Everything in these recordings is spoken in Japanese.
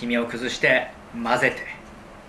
黄身を崩して混ぜて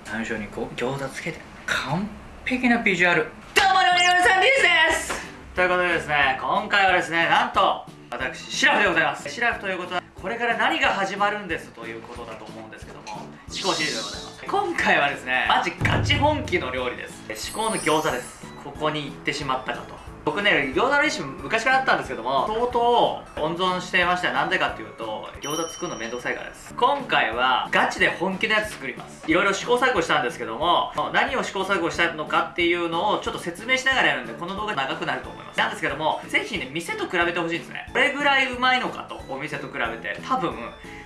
山椒にこう餃子つけて完璧なビジュアル。どうものりのりさんです。ということでですね今回はですねなんと私シラフでございます。シラフということはこれから何が始まるんですということだと思うんですけども思考シリーズでございます。今回はですねマジガチ本気の料理です。思考の餃子です。ここに行ってしまったかと。僕ね餃子のレシピ昔からあったんですけども相当温存してました。なんでかっていうと餃子作るのめんどくさいからです。今回はガチで本気のやつ作ります。いろいろ試行錯誤したんですけども何を試行錯誤したのかっていうのをちょっと説明しながらやるんでこの動画長くなると思います。なんですけどもぜひね店と比べてほしいんですね。これぐらいうまいのかとお店と比べて多分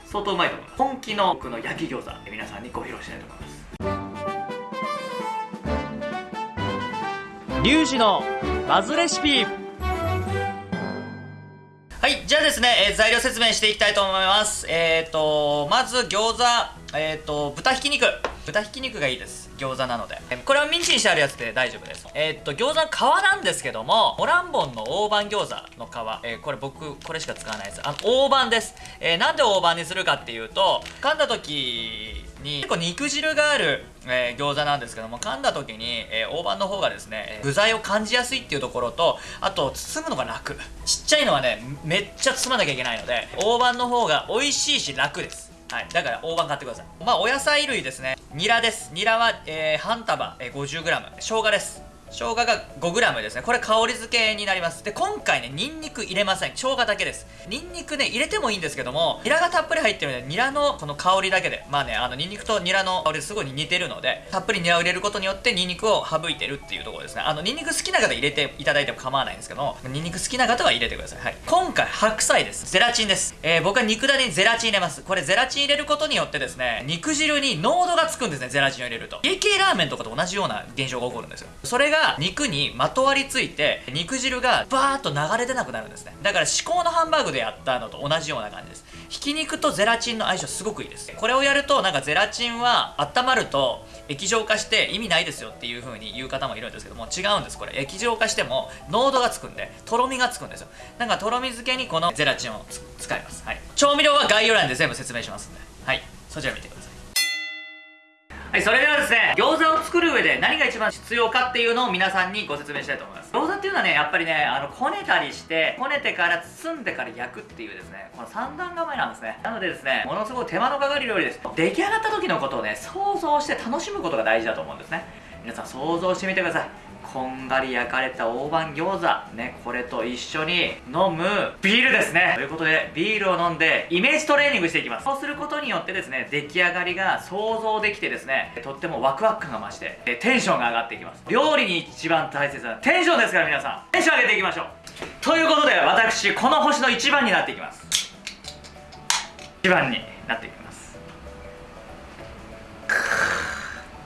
相当うまいと思います。本気の僕の焼き餃子皆さんにご披露したいと思います。リュウジのバズレシピ。はいじゃあですね、えー、材料説明していきたいと思います。えっ、ー、とまず餃子えっ、ー、と豚ひき肉。豚ひき肉がいいです。餃子なので。これはミンチにしてあるやつで大丈夫です。えー、っと餃子の皮なんですけどもモランボンの大判餃子の皮、えー、これ僕これしか使わないです。あの大判です、えー、なんで大判にするかっていうと噛んだ時に結構肉汁がある、えー、餃子なんですけども噛んだ時に、えー、大判の方がですね具材を感じやすいっていうところとあと包むのが楽。ちっちゃいのはねめっちゃ包まなきゃいけないので大判の方が美味しいし楽です。はい、だから大判買ってください。まあお野菜類ですね。ニラです。ニラは、えー、半束、えー、50g 生姜です。生姜が 5g ですね。これ香り付けになります。で今回ねニンニク入れません。生姜だけです。ニンニクね入れてもいいんですけどもニラがたっぷり入ってるのでニラのこの香りだけで。まあねあのニンニクとニラの香りすごい似てるのでたっぷりニラを入れることによってニンニクを省いてるっていうところですね。あのニンニク好きな方入れていただいても構わないんですけどもニンニク好きな方は入れてください、はい、今回白菜です。ゼラチンです、えー、僕は肉だねにゼラチン入れます。これゼラチン入れることによってですね肉汁に濃度がつくんですねゼラチンを入れると。家系ラーメンとかと同じような現象が起こるんですよ。それが肉にまとわりついて肉汁がバーッと流れ出なくなるんですね。だから至高のハンバーグでやったのと同じような感じです。ひき肉とゼラチンの相性すごくいいです。これをやるとなんかゼラチンは温まると液状化して意味ないですよっていう風に言う方もいるんですけども違うんです。これ液状化しても濃度がつくんでとろみがつくんですよ。なんかとろみ漬けにこのゼラチンを使います、はい、調味料は概要欄で全部説明しますんで。はい。そちら見てください。はい、それではですね、餃子を作る上で何が一番必要かっていうのを皆さんにご説明したいと思います。餃子っていうのはね、やっぱりね、あの、こねたりして、こねてから包んでから焼くっていうですね、この三段構えなんですね。なのでですね、ものすごい手間のかかる料理です。出来上がった時のことをね、想像して楽しむことが大事だと思うんですね。皆さん想像してみてください。こんがり焼かれた大判餃子。ねこれと一緒に飲む。ビールですね。ということでビールを飲んでイメージトレーニングしていきます。そうすることによってですね出来上がりが想像できてですねとってもワクワク感が増してテンションが上がっていきます。料理に一番大切なテンションですから皆さん。テンション上げていきましょう。ということで私この星の1番になっていきます。1番になっていきます。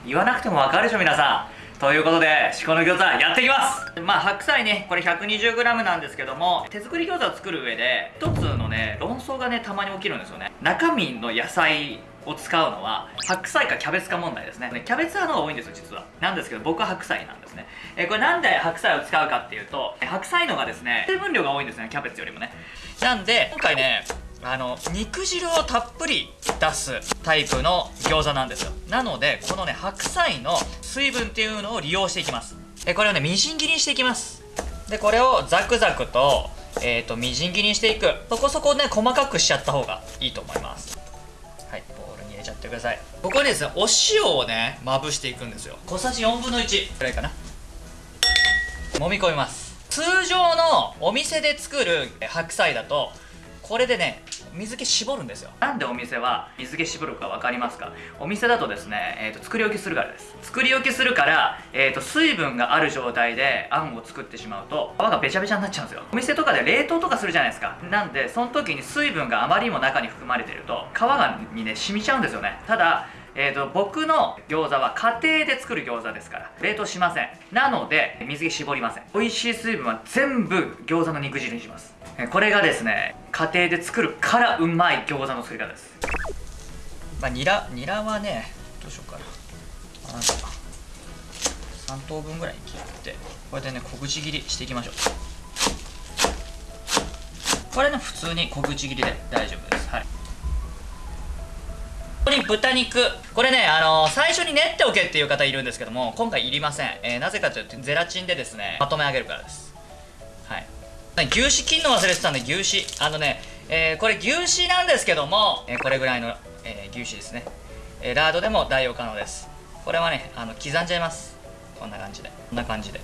言わなくてもわかるでしょ皆さん。ということで、しこの餃子やっていきます。まあ、白菜ね、これ 120g なんですけども、手作り餃子を作る上で、一つのね、論争がね、たまに起きるんですよね。中身の野菜を使うのは白菜かキャベツか問題ですね。キャベツ派の方が多いんですよ実は。なんですけど僕は白菜なんですね。えこれなんで白菜を使うかっていうと白菜のがですね水分量が多いんですねキャベツよりもね。なんで今回ねあの肉汁をたっぷり出すタイプの餃子なんですよ。なのでこのね白菜の水分っていうのを利用していきます。えこれをねみじん切りにしていきます。でこれをザクザクとえーと、みじん切りにしていく。そこそこね細かくしちゃった方がいいと思います。はいボウルに入れちゃってください。ここにですねお塩をねまぶしていくんですよ。小さじ4分の1くらいかな。揉み込みます。通常のお店で作る白菜だとこれでね水気絞るんですよ。なんでお店は水気絞るか分かりますか？お店だとですね、えーと、作り置きするからです。作り置きするから、えーと、水分がある状態であんを作ってしまうと皮がべちゃべちゃになっちゃうんですよ。お店とかで冷凍とかするじゃないですか。なんでその時に水分があまりにも中に含まれてると皮がにね染みちゃうんですよね。ただえーと、僕の餃子は家庭で作る餃子ですから冷凍しません。なので水気絞りません。美味しい水分は全部餃子の肉汁にします。これがですね家庭で作るからうまい餃子の作り方です。まあニラニラはねどうしようかな。あ3等分ぐらい切ってこれでね小口切りしていきましょう。これね普通に小口切りで大丈夫です。はい。ここに豚肉。これねあのー最初に練っておけっていう方いるんですけども今回いりません、えーなぜかというとゼラチンでですねまとめ上げるからです。牛脂切るの忘れてたんで牛脂。あのね、えーこれ牛脂なんですけども、えーこれぐらいの、えー牛脂ですね、えラードでも代用可能です。これはねあの刻んじゃいます。こんな感じで。こんな感じで。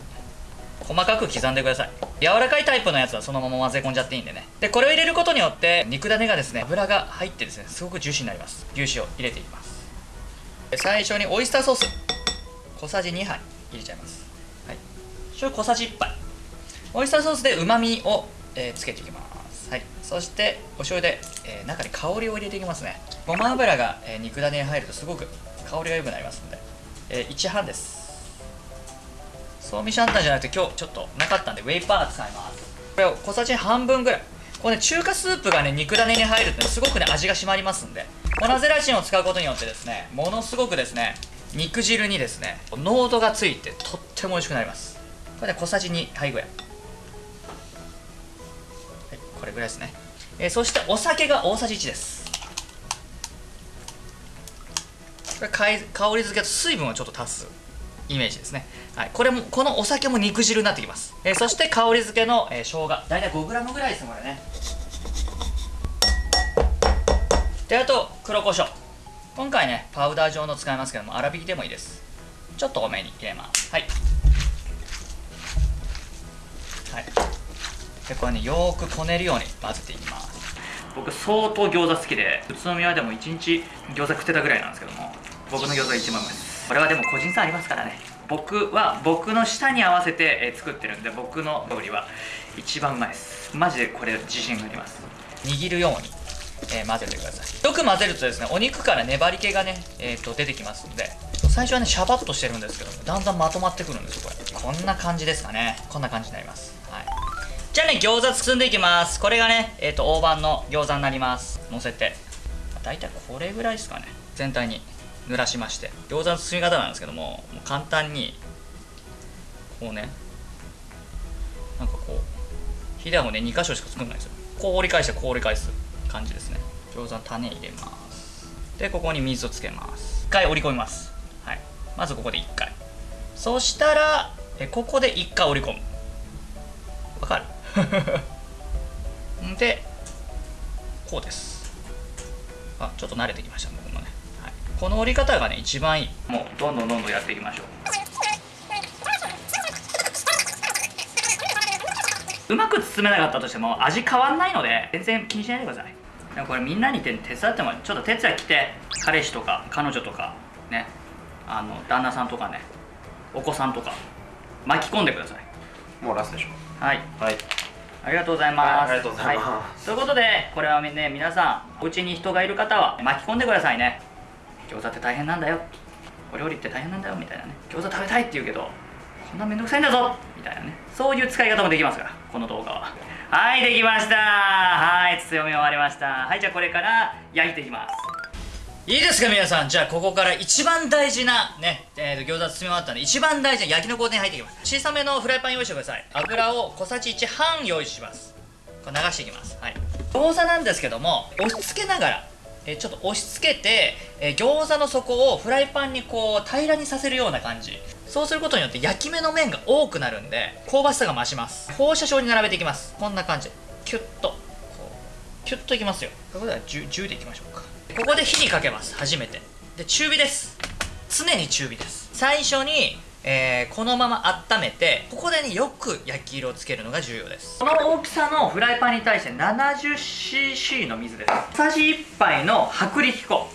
細かく刻んでください。柔らかいタイプのやつはそのまま混ぜ込んじゃっていいんでね。でこれを入れることによって肉種がですね油が入ってですねすごくジューシーになります。牛脂を入れていきます。最初にオイスターソース。小さじ2杯入れちゃいます。はい。醤油小さじ1杯。オイスターソースでうまみを、えーつけていきます。はい。そしてお醤油で、えー中に香りを入れていきますね。ごま油が、えー肉種に入るとすごく香りが良くなりますので、えー1半です。そうみシャンタンじゃなくて今日ちょっとなかったんでウェイパー使います。これを小さじ半分ぐらい。これね中華スープがね肉種に入るとねすごくね味が締まりますんで粉ゼラチンを使うことによってですねものすごくですね肉汁にですね濃度がついてとっても美味しくなります。これね小さじ2杯ぐらい。これぐらいですね、えーそしてお酒が大さじ1です。これ香り付けと水分をちょっと足すイメージですね、はい、これもこのお酒も肉汁になってきます、えーそして香り付けの、えー、生姜。大体 5g ぐらいですこれね。であと黒胡椒。今回ねパウダー状の使いますけども粗挽きでもいいです。ちょっと多めに入れます。はい。はい。でこれねよーくこねるように混ぜていきます。僕相当餃子好きで宇都宮でも1日餃子食ってたぐらいなんですけども僕の餃子が一番うまいです。これはでも個人差ありますからね。僕は僕の舌に合わせて、えー作ってるんで僕の料理は一番うまいです。マジでこれ自信があります。握るように、えー混ぜてください。よく混ぜるとですねお肉から粘り気がね、えーと出てきますんで最初はねシャバッとしてるんですけどもだんだんまとまってくるんですよこれ。こんな感じですかね。こんな感じになります。はいじゃあね餃子包んでいきます。これがねえっ、と大判の餃子になります。乗せて。だいたいこれぐらいですかね。全体に。濡らしまして。餃子の包み方なんですけどももう簡単にこうねなんかこうひだをね2箇所しか作んないですよ。こう折り返してこう折り返す感じですね。餃子の種入れます。でここに水をつけます。1回折り込みます。はい。まずここで1回。そしたらえここで1回折り込む。わかる？でこうです。あちょっと慣れてきました僕もね、はい、この折り方がね一番いい。もうどんどんどんどんやっていきましょう。うまく包めなかったとしても味変わんないので全然気にしないでください。でもこれみんなに手手伝ってもちょっと手伝い来て彼氏とか彼女とかね。あの旦那さんとかね。お子さんとか巻き込んでください。もうラストでしょ。はい。はいありがとうございます。はいありがとうございますはいということで、これはね、皆さん、お家に人がいる方は巻き込んでくださいね。餃子って大変なんだよ。お料理って大変なんだよ、みたいなね。餃子食べたいって言うけど、こんなめんどくさいんだぞみたいなね。そういう使い方もできますから、この動画は。はい、できましたはい、強み終わりました。はい、じゃあこれから焼いていきます。いいですか皆さん。じゃあここから一番大事なね、えー、と餃子包み終わったんで一番大事な焼きの工程に入っていきます。小さめのフライパン用意してください。油を小さじ1半用意します。これ流していきます。はい。餃子なんですけども押し付けながらえちょっと押し付けて、え餃子の底をフライパンにこう平らにさせるような感じ。そうすることによって焼き目の面が多くなるんで香ばしさが増します。放射状に並べていきます。こんな感じ。キュッと。こう。キュッといきますよ。ここでは 10, 10でいきましょうか。ここで火にかけます。初めて。で中火です。常に中火です。最初に、えーこのまま温めてここでねよく焼き色をつけるのが重要です。この大きさのフライパンに対して 70cc の水です。小さじ1杯の薄力粉。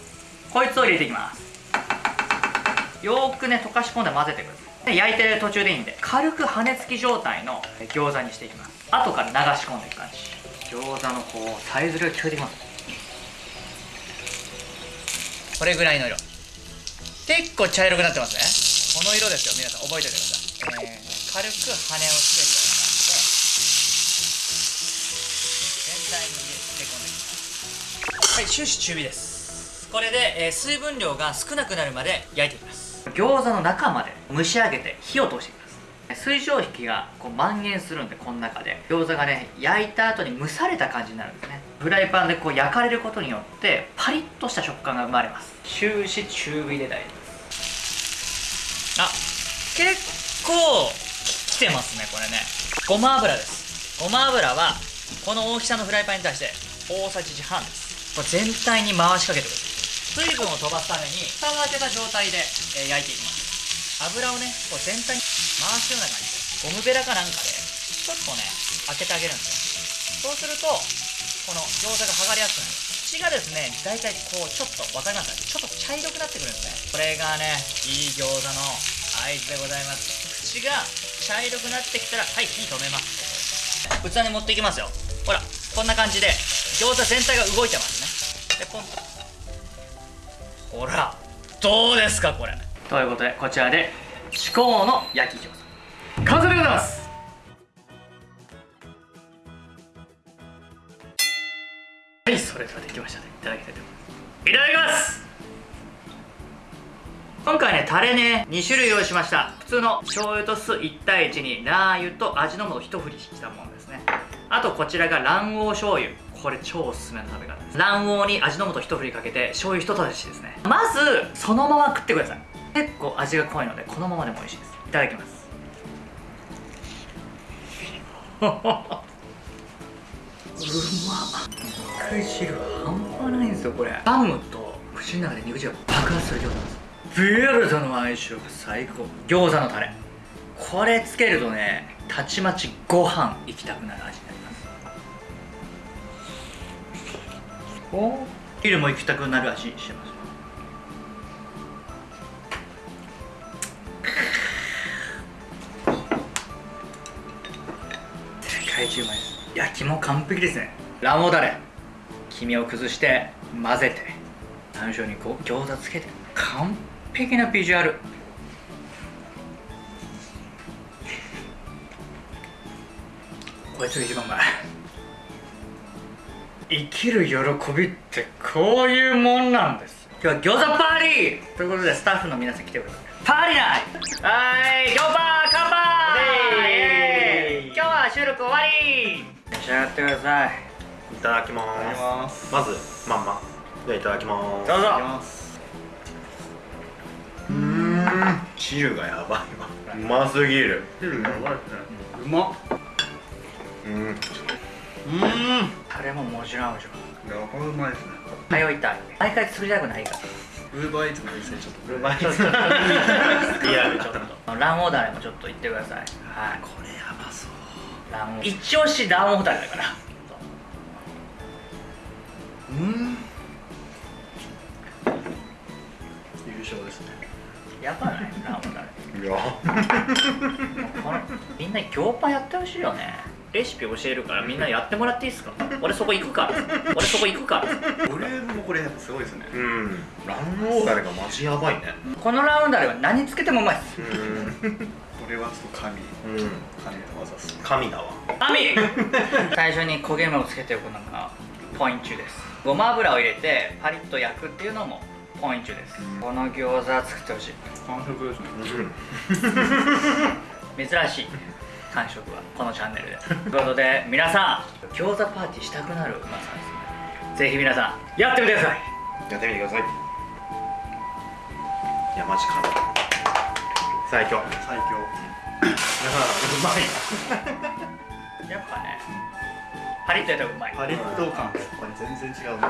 こいつを入れていきます。よーくね溶かし込んで混ぜてください。で焼いてる途中でいいんで軽く羽根付き状態の餃子にしていきます。後から流し込んでいく感じ。餃子のこうさえずりが聞こえてきます。これぐらいの色。結構茶色くなってますね。この色ですよ。皆さん覚えておいてください、えー軽く羽をつけるような感じで全体に入れ込んでいきますはい終始中火です。これで、えー水分量が少なくなるまで焼いていきます。餃子の中まで蒸し上げて火を通していきます。水蒸気がこう蔓延するんでこの中で。餃子がね焼いた後に蒸された感じになるんですね。フライパンでこう焼かれることによってパリッとした食感が生まれます。終始中火で大丈夫です。あ結構ききてますねこれね。ごま油です。ごま油はこの大きさのフライパンに対して大さじ1半です。これ全体に回しかけてください水分を飛ばすために蓋を開けた状態で、えー焼いていきます。油をねこう全体に回すような感じでゴムベラかなんかでちょっとね開けてあげるんですよ。そうするとこの餃子が剥がれやすくなる。口がですね大体こうちょっと分かりますかちょっと茶色くなってくるんですね。これがねいい餃子の合図でございます。口が茶色くなってきたらはい火止めます。器に持っていきますよ。ほらこんな感じで餃子全体が動いてますね。でポンと。ほらどうですかこれ。ということでこちらで至高の焼き餃子。完成でございます。はいそれではできましたね。いただきたいと思います。いただきます。今回ねタレね2種類用意しました。普通の醤油と酢1対1にラー油と味の素を一振りしたものですね。あとこちらが卵黄醤油。これ超おすすめの食べ方です。卵黄に味の素一振りかけて醤油一たしですね。まずそのまま食ってください。結構味が濃いのでこのままでも美味しいです。いただきます。うま肉汁半端ないんですよこれ。ガムと口の中で肉汁が爆発する餃子なんです。ビールとの相性が最高。餃子のタレ。これつけるとねたちまちご飯行きたくなる味になります。お昼も行きたくなる味してます世界中うまいです焼きも完璧ですね。卵黄だれ。黄身を崩して混ぜて山椒にこう餃子つけて。完璧なビジュアル。こいつが一番うまい生きる喜びってこういうもんなんです。今日は餃子パーティーということでスタッフの皆さん来てくださいパーティーナイトはい餃子録終わり召し上がってくださいいただきますまず。まん。まじゃいただきますどうぞうん。汁がやばいわうますぎる汁やばいですねうまっうん。うん。タレももちろん。合うでしょやばうまいですね通いたい毎回作りたくないからウーバーイーツの店ちょっとうまいちょっとリアルちょっと卵黄だれもちょっと言ってくださいはいこれ一押し卵黄だれだから。うん。優勝ですね。やばない卵黄だれいや。このみんな餃パやってほしいよね。レシピ教えるからみんなやってもらっていいですか？俺そこ行くから。俺そこ行くから。ボリュームもこれやっぱすごいですね。うん。卵黄だれがマジやばいね。このラウンダレは何つけてもうまいです。うん。これはちょっと神。うん。神の技っすね。神だわ。神！最初に焦げ目をつけておくのがポイントです。ごま油を入れてパリッと焼くっていうのもポイントです、この餃子作ってほしい。完食ですね。うん。珍しい感触はこのチャンネルで。ということで皆さん餃子パーティーしたくなるうまさですね。ぜひ皆さんやってみてください。やってみてください。いやマジ神最強。最強。うまいやっぱね。パリッとやったらうまい。パリッと感これ全然違うね